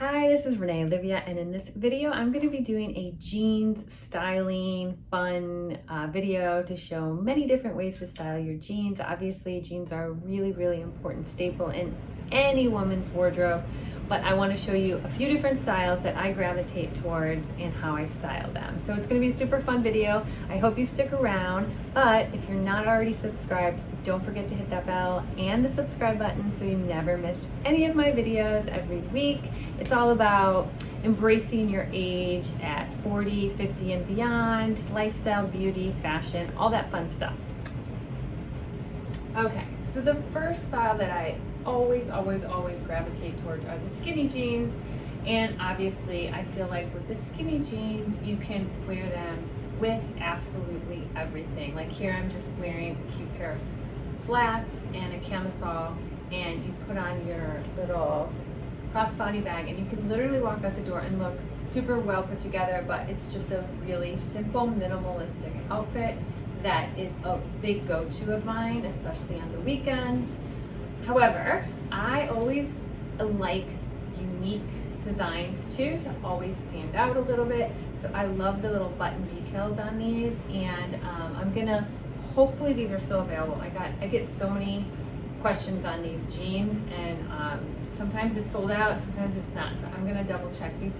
Hi, this is Renee Olivia, and in this video, I'm going to be doing a jeans styling fun uh, video to show many different ways to style your jeans. Obviously, jeans are a really, really important staple in any woman's wardrobe, but I want to show you a few different styles that I gravitate towards and how I style them. So it's going to be a super fun video. I hope you stick around, but if you're not already subscribed, don't forget to hit that bell and the subscribe button so you never miss any of my videos every week. It's all about embracing your age at 40, 50 and beyond, lifestyle, beauty, fashion, all that fun stuff. Okay, so the first style that I always, always, always gravitate towards are the skinny jeans. And obviously, I feel like with the skinny jeans, you can wear them with absolutely everything. Like here, I'm just wearing a cute pair of flats and a camisole, and you put on your little crossbody bag, and you can literally walk out the door and look super well put together, but it's just a really simple, minimalistic outfit that is a big go-to of mine, especially on the weekends. However, I always like unique designs too to always stand out a little bit. So I love the little button details on these and um, I'm gonna, hopefully these are still available. I got, I get so many questions on these jeans and um, sometimes it's sold out, sometimes it's not. So I'm gonna double check these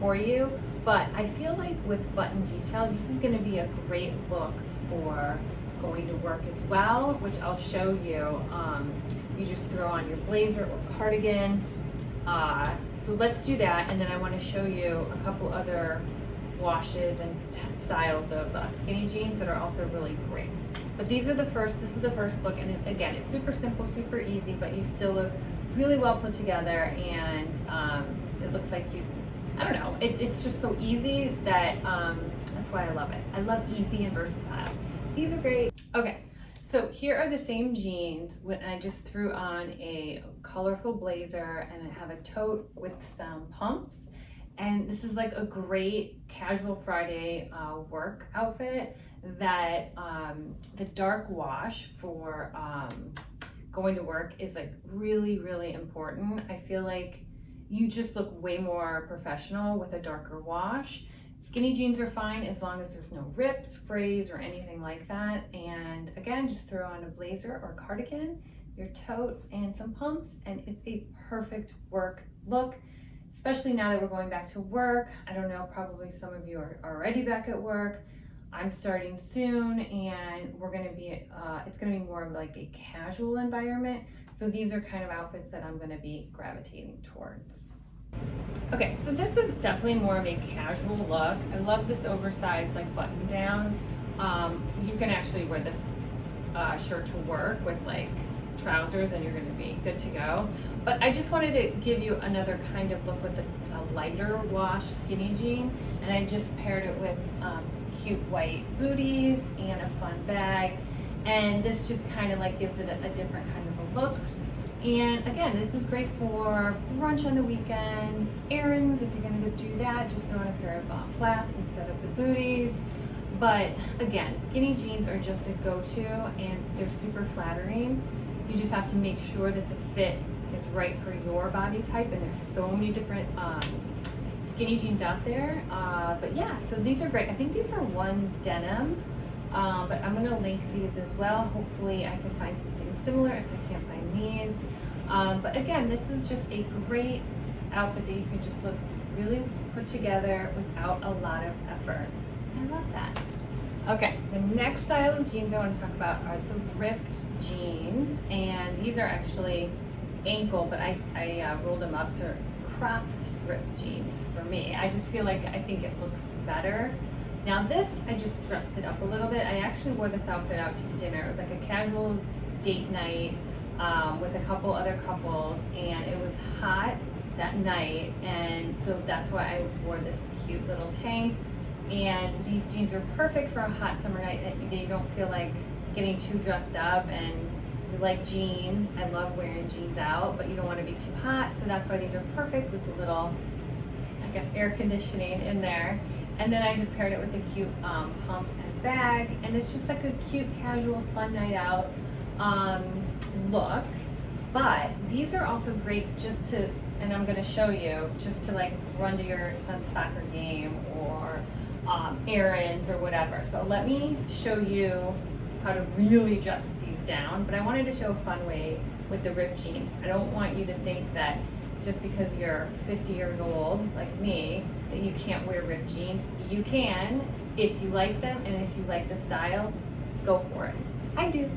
for you. But I feel like with button details, this is gonna be a great look for going to work as well, which I'll show you. Um, you just throw on your blazer or cardigan. Uh, so let's do that, and then I want to show you a couple other washes and styles of uh, skinny jeans that are also really great. But these are the first, this is the first look, and again, it's super simple, super easy, but you still look really well put together, and um, it looks like you, I don't know, it, it's just so easy that um, that's why I love it. I love easy and versatile. These are great. Okay, so here are the same jeans when I just threw on a colorful blazer and I have a tote with some pumps. And this is like a great casual Friday uh, work outfit that um, the dark wash for um, going to work is like really, really important. I feel like you just look way more professional with a darker wash. Skinny jeans are fine as long as there's no rips, frays, or anything like that. And again, just throw on a blazer or cardigan, your tote, and some pumps, and it's a perfect work look, especially now that we're going back to work. I don't know, probably some of you are already back at work. I'm starting soon and we're gonna be, uh, it's gonna be more of like a casual environment. So these are kind of outfits that I'm gonna be gravitating towards. Okay, so this is definitely more of a casual look. I love this oversized like button down. Um, you can actually wear this uh, shirt to work with like trousers and you're gonna be good to go. But I just wanted to give you another kind of look with a, a lighter wash skinny jean. And I just paired it with um, some cute white booties and a fun bag. And this just kind of like gives it a, a different kind of a look. And again, this is great for brunch on the weekends, errands, if you're gonna go do that, just throw on a pair of uh, flats instead of the booties. But again, skinny jeans are just a go-to and they're super flattering. You just have to make sure that the fit is right for your body type and there's so many different um, skinny jeans out there. Uh, but yeah, so these are great. I think these are one denim, uh, but I'm gonna link these as well. Hopefully I can find something similar if I can't find these. Um, but again, this is just a great outfit that you can just look really put together without a lot of effort. I love that. Okay, the next style of jeans I want to talk about are the ripped jeans. And these are actually ankle, but I, I uh, rolled them up, so it's cropped ripped jeans for me. I just feel like I think it looks better. Now this, I just dressed it up a little bit. I actually wore this outfit out to dinner. It was like a casual date night um, with a couple other couples and it was hot that night and so that's why I wore this cute little tank and these jeans are perfect for a hot summer night they don't feel like getting too dressed up and you like jeans I love wearing jeans out but you don't want to be too hot so that's why these are perfect with the little I guess air conditioning in there and then I just paired it with a cute um, pump and bag and it's just like a cute casual fun night out um, look But these are also great just to, and I'm gonna show you, just to like run to your son's soccer game or um, errands or whatever. So let me show you how to really dress these down, but I wanted to show a fun way with the ripped jeans. I don't want you to think that just because you're 50 years old, like me, that you can't wear ripped jeans. You can if you like them and if you like the style, go for it. I do.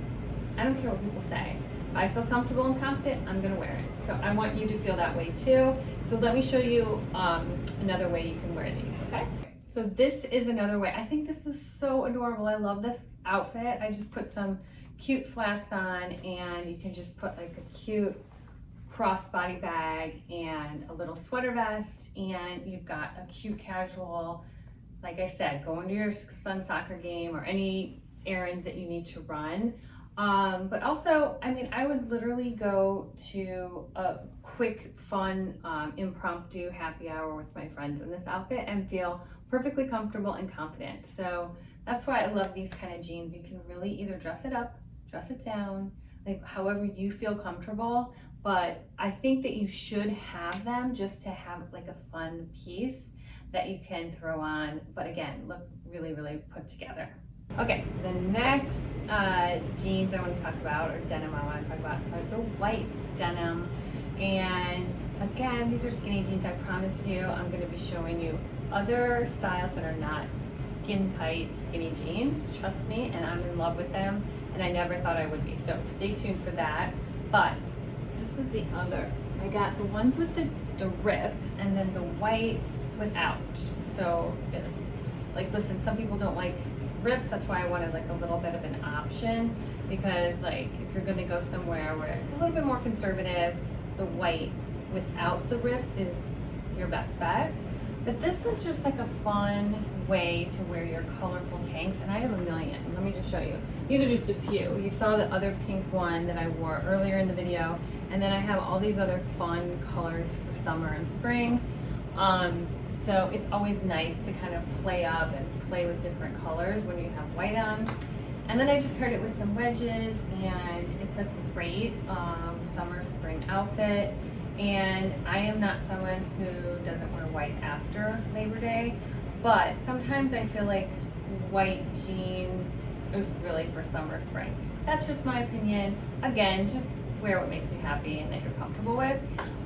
I don't care what people say. If I feel comfortable and confident, I'm gonna wear it. So I want you to feel that way too. So let me show you um, another way you can wear these, okay? So this is another way. I think this is so adorable. I love this outfit. I just put some cute flats on and you can just put like a cute crossbody bag and a little sweater vest and you've got a cute casual like I said going to your son's soccer game or any errands that you need to run. Um, but also I mean I would literally go to a quick fun um, impromptu happy hour with my friends in this outfit and feel perfectly comfortable and confident. So that's why I love these kind of jeans. You can really either dress it up dress it down like however you feel comfortable but I think that you should have them just to have like a fun piece that you can throw on, but again, look really, really put together. Okay, the next uh, jeans I want to talk about, or denim I want to talk about, are the white denim. And again, these are skinny jeans. I promise you, I'm going to be showing you other styles that are not skin tight skinny jeans. Trust me, and I'm in love with them, and I never thought I would be. So stay tuned for that. But is the other. I got the ones with the, the rip and then the white without. So, it, like, listen, some people don't like rips. That's why I wanted like a little bit of an option because, like, if you're gonna go somewhere where it's a little bit more conservative, the white without the rip is your best bet. But this is just like a fun way to wear your colorful tanks, and I have a million. Let me just show you. These are just a few. You saw the other pink one that I wore earlier in the video, and then I have all these other fun colors for summer and spring. Um, so it's always nice to kind of play up and play with different colors when you have white on. And then I just paired it with some wedges, and it's a great um, summer spring outfit. And I am not someone who doesn't wear white after Labor Day, but sometimes I feel like white jeans is really for summer, spring. That's just my opinion. Again, just wear what makes you happy and that you're comfortable with.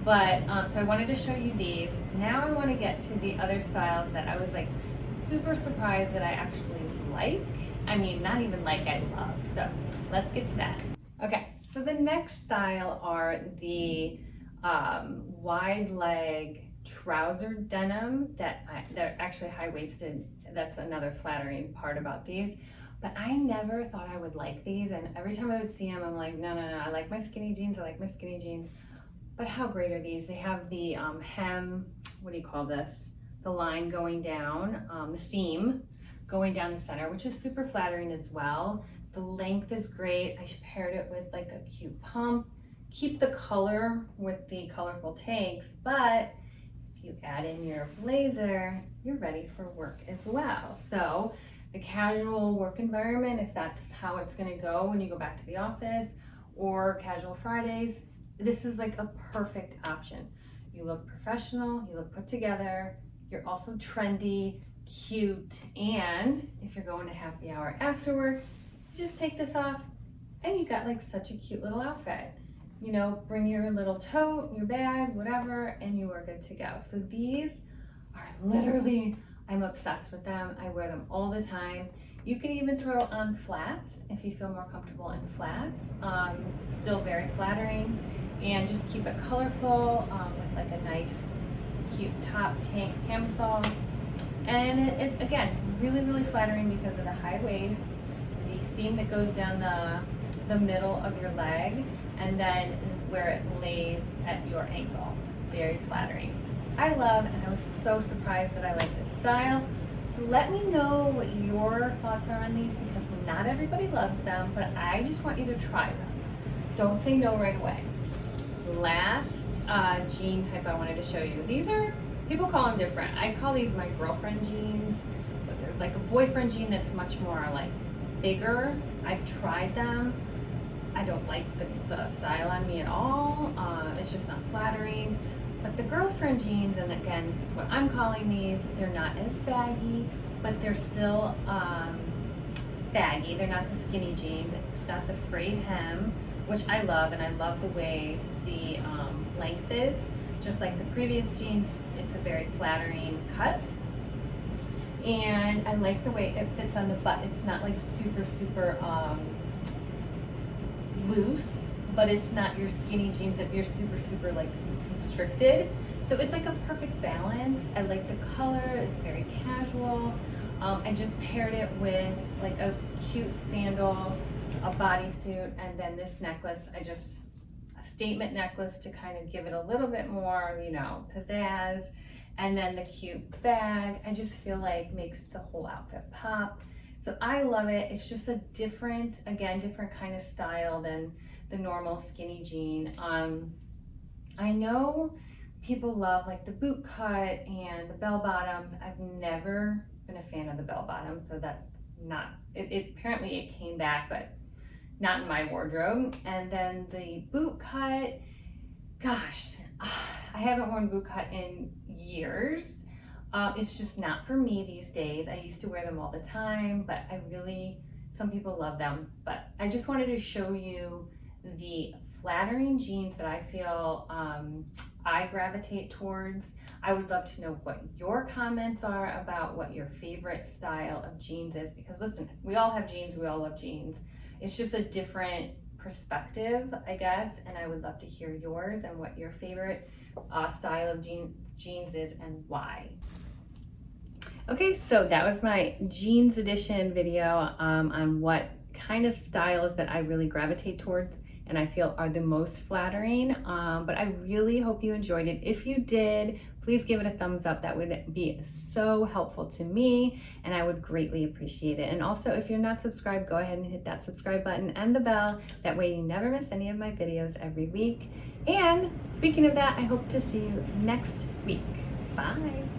But, um, so I wanted to show you these. Now I want to get to the other styles that I was like super surprised that I actually like. I mean, not even like, I love. So let's get to that. Okay, so the next style are the um, wide leg trouser denim that I, they're actually high waisted. That's another flattering part about these. But I never thought I would like these. And every time I would see them, I'm like, no, no, no, I like my skinny jeans. I like my skinny jeans. But how great are these? They have the um, hem, what do you call this? The line going down, um, the seam going down the center, which is super flattering as well. The length is great. I paired it with like a cute pump keep the color with the colorful tanks, but you add in your blazer, you're ready for work as well. So the casual work environment, if that's how it's gonna go when you go back to the office, or casual Fridays, this is like a perfect option. You look professional, you look put together, you're also trendy, cute, and if you're going to happy hour after work, you just take this off and you've got like such a cute little outfit you know, bring your little tote, your bag, whatever, and you are good to go. So these are literally, I'm obsessed with them. I wear them all the time. You can even throw on flats if you feel more comfortable in flats. Um, still very flattering and just keep it colorful um, with like a nice cute top tank camisole. And it, it, again, really, really flattering because of the high waist, the seam that goes down the, the middle of your leg, and then where it lays at your ankle. Very flattering. I love, and I was so surprised that I like this style. Let me know what your thoughts are on these because not everybody loves them, but I just want you to try them. Don't say no right away. Last uh, jean type I wanted to show you. These are, people call them different. I call these my girlfriend jeans, but there's like a boyfriend jean that's much more like bigger. I've tried them I don't like the, the style on me at all. Uh, it's just not flattering. But the girlfriend jeans, and again, this is what I'm calling these, they're not as baggy, but they're still um, baggy. They're not the skinny jeans. It's got the frayed hem, which I love, and I love the way the um, length is. Just like the previous jeans, it's a very flattering cut. And I like the way it fits on the butt. It's not like super, super um, loose, but it's not your skinny jeans that you're super, super like constricted. So it's like a perfect balance. I like the color, it's very casual. Um, I just paired it with like a cute sandal, a bodysuit, and then this necklace. I just, a statement necklace to kind of give it a little bit more, you know, pizzazz. And then the cute bag, I just feel like makes the whole outfit pop. So I love it. It's just a different, again, different kind of style than the normal skinny jean. Um, I know people love like the boot cut and the bell bottoms. I've never been a fan of the bell bottom, so that's not, it, it apparently it came back, but not in my wardrobe. And then the boot cut, gosh, I haven't worn boot cut in years. Um, it's just not for me these days. I used to wear them all the time, but I really, some people love them. But I just wanted to show you the flattering jeans that I feel um, I gravitate towards. I would love to know what your comments are about what your favorite style of jeans is because listen, we all have jeans, we all love jeans. It's just a different perspective, I guess, and I would love to hear yours and what your favorite uh, style of jean, jeans is and why. Okay, so that was my jeans edition video um, on what kind of styles that I really gravitate towards and I feel are the most flattering. Um, but I really hope you enjoyed it. If you did, please give it a thumbs up. That would be so helpful to me and I would greatly appreciate it. And also if you're not subscribed, go ahead and hit that subscribe button and the bell. That way you never miss any of my videos every week. And speaking of that, I hope to see you next week. Bye.